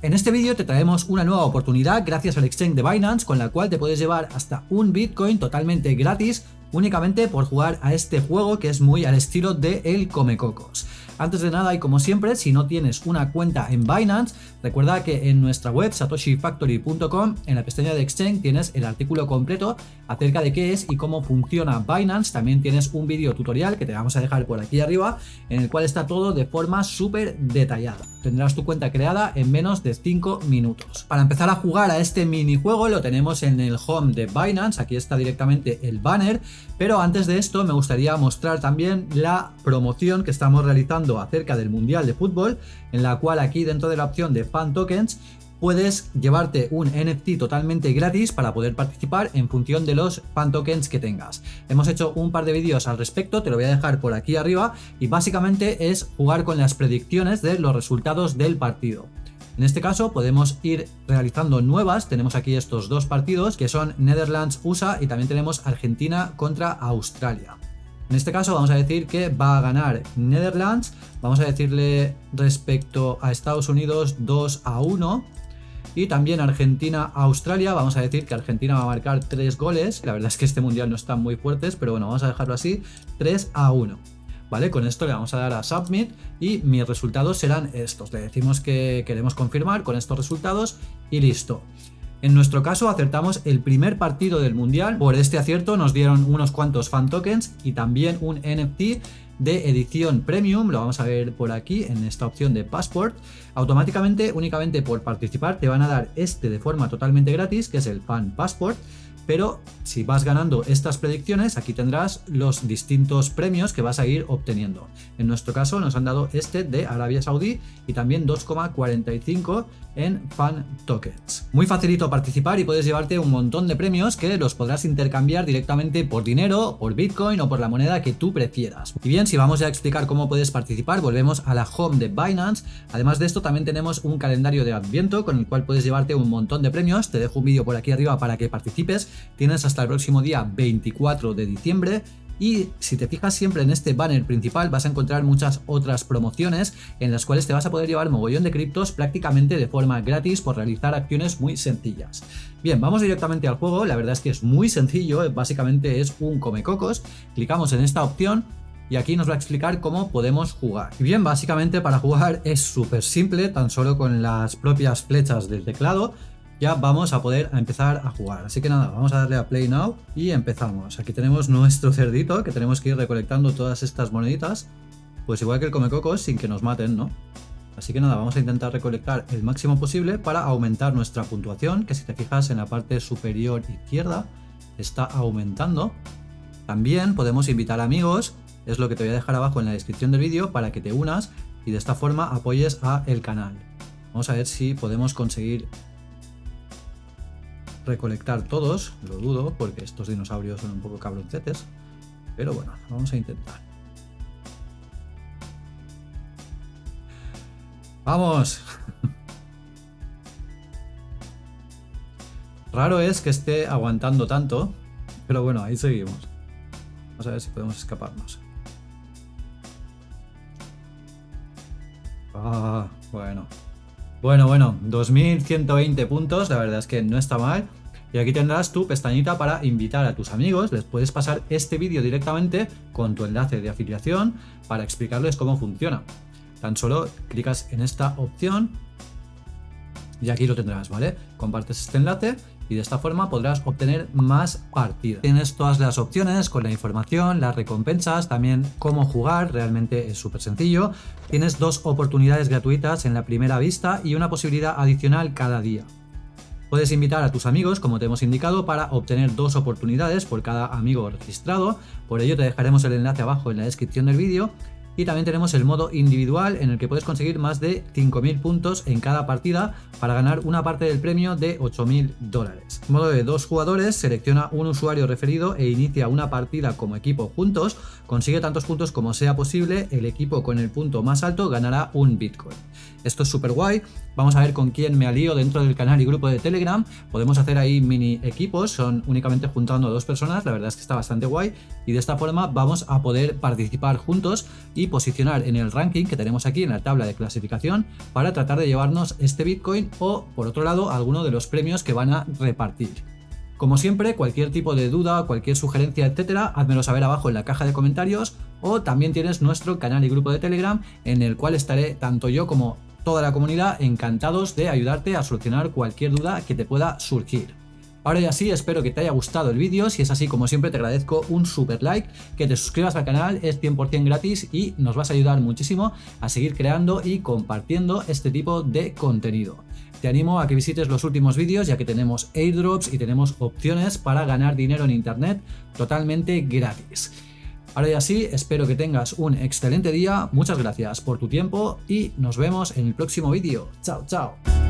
En este vídeo te traemos una nueva oportunidad gracias al exchange de Binance con la cual te puedes llevar hasta un Bitcoin totalmente gratis únicamente por jugar a este juego que es muy al estilo de El Comecocos. Antes de nada y como siempre, si no tienes una cuenta en Binance, recuerda que en nuestra web satoshifactory.com, en la pestaña de Exchange, tienes el artículo completo acerca de qué es y cómo funciona Binance. También tienes un vídeo tutorial que te vamos a dejar por aquí arriba, en el cual está todo de forma súper detallada. Tendrás tu cuenta creada en menos de 5 minutos. Para empezar a jugar a este minijuego lo tenemos en el home de Binance, aquí está directamente el banner, pero antes de esto me gustaría mostrar también la promoción que estamos realizando acerca del Mundial de Fútbol, en la cual aquí dentro de la opción de Fan Tokens puedes llevarte un NFT totalmente gratis para poder participar en función de los fan tokens que tengas. Hemos hecho un par de vídeos al respecto, te lo voy a dejar por aquí arriba y básicamente es jugar con las predicciones de los resultados del partido. En este caso podemos ir realizando nuevas, tenemos aquí estos dos partidos que son Netherlands-USA y también tenemos Argentina contra Australia. En este caso vamos a decir que va a ganar Netherlands, vamos a decirle respecto a Estados Unidos 2 a 1 y también Argentina-Australia, vamos a decir que Argentina va a marcar 3 goles, la verdad es que este mundial no están muy fuertes, pero bueno, vamos a dejarlo así, 3 a 1. ¿Vale? Con esto le vamos a dar a Submit y mis resultados serán estos. Le decimos que queremos confirmar con estos resultados y listo. En nuestro caso acertamos el primer partido del mundial, por este acierto nos dieron unos cuantos fan tokens y también un NFT de edición premium, lo vamos a ver por aquí en esta opción de passport, automáticamente únicamente por participar te van a dar este de forma totalmente gratis que es el fan passport pero si vas ganando estas predicciones, aquí tendrás los distintos premios que vas a ir obteniendo. En nuestro caso nos han dado este de Arabia Saudí y también 2,45 en fan tokens. Muy facilito participar y puedes llevarte un montón de premios que los podrás intercambiar directamente por dinero, por bitcoin o por la moneda que tú prefieras. Y bien, si vamos ya a explicar cómo puedes participar, volvemos a la home de Binance. Además de esto también tenemos un calendario de adviento con el cual puedes llevarte un montón de premios. Te dejo un vídeo por aquí arriba para que participes Tienes hasta el próximo día 24 de diciembre y si te fijas siempre en este banner principal vas a encontrar muchas otras promociones en las cuales te vas a poder llevar mogollón de criptos prácticamente de forma gratis por realizar acciones muy sencillas. Bien, vamos directamente al juego, la verdad es que es muy sencillo, básicamente es un comecocos, clicamos en esta opción y aquí nos va a explicar cómo podemos jugar. Y bien, básicamente para jugar es súper simple, tan solo con las propias flechas del teclado ya vamos a poder empezar a jugar. Así que nada, vamos a darle a Play Now y empezamos. Aquí tenemos nuestro cerdito que tenemos que ir recolectando todas estas moneditas. Pues igual que el Comecocos sin que nos maten, ¿no? Así que nada, vamos a intentar recolectar el máximo posible para aumentar nuestra puntuación, que si te fijas en la parte superior izquierda está aumentando. También podemos invitar amigos, es lo que te voy a dejar abajo en la descripción del vídeo para que te unas y de esta forma apoyes a el canal. Vamos a ver si podemos conseguir recolectar todos, lo dudo porque estos dinosaurios son un poco cabroncetes, pero bueno, vamos a intentar. ¡Vamos! Raro es que esté aguantando tanto, pero bueno, ahí seguimos. Vamos a ver si podemos escaparnos. Ah, bueno. Bueno, bueno, 2120 puntos, la verdad es que no está mal. Y aquí tendrás tu pestañita para invitar a tus amigos, les puedes pasar este vídeo directamente con tu enlace de afiliación para explicarles cómo funciona. Tan solo clicas en esta opción y aquí lo tendrás, ¿vale? Compartes este enlace y de esta forma podrás obtener más partidas. Tienes todas las opciones con la información, las recompensas, también cómo jugar, realmente es súper sencillo. Tienes dos oportunidades gratuitas en la primera vista y una posibilidad adicional cada día. Puedes invitar a tus amigos, como te hemos indicado, para obtener dos oportunidades por cada amigo registrado. Por ello te dejaremos el enlace abajo en la descripción del vídeo. Y también tenemos el modo individual en el que puedes conseguir más de 5.000 puntos en cada partida para ganar una parte del premio de 8.000 dólares. Modo de dos jugadores, selecciona un usuario referido e inicia una partida como equipo juntos, consigue tantos puntos como sea posible, el equipo con el punto más alto ganará un Bitcoin. Esto es súper guay. Vamos a ver con quién me alío dentro del canal y grupo de Telegram. Podemos hacer ahí mini equipos, son únicamente juntando a dos personas, la verdad es que está bastante guay. Y de esta forma vamos a poder participar juntos y posicionar en el ranking que tenemos aquí en la tabla de clasificación para tratar de llevarnos este Bitcoin o, por otro lado, alguno de los premios que van a repartir. Como siempre, cualquier tipo de duda, cualquier sugerencia, etcétera, házmelo saber abajo en la caja de comentarios o también tienes nuestro canal y grupo de Telegram en el cual estaré tanto yo como toda la comunidad encantados de ayudarte a solucionar cualquier duda que te pueda surgir. Ahora ya sí, espero que te haya gustado el vídeo, si es así como siempre te agradezco un super like, que te suscribas al canal, es 100% gratis y nos vas a ayudar muchísimo a seguir creando y compartiendo este tipo de contenido. Te animo a que visites los últimos vídeos ya que tenemos airdrops y tenemos opciones para ganar dinero en internet totalmente gratis. Ahora ya sí, espero que tengas un excelente día, muchas gracias por tu tiempo y nos vemos en el próximo vídeo. Chao, chao.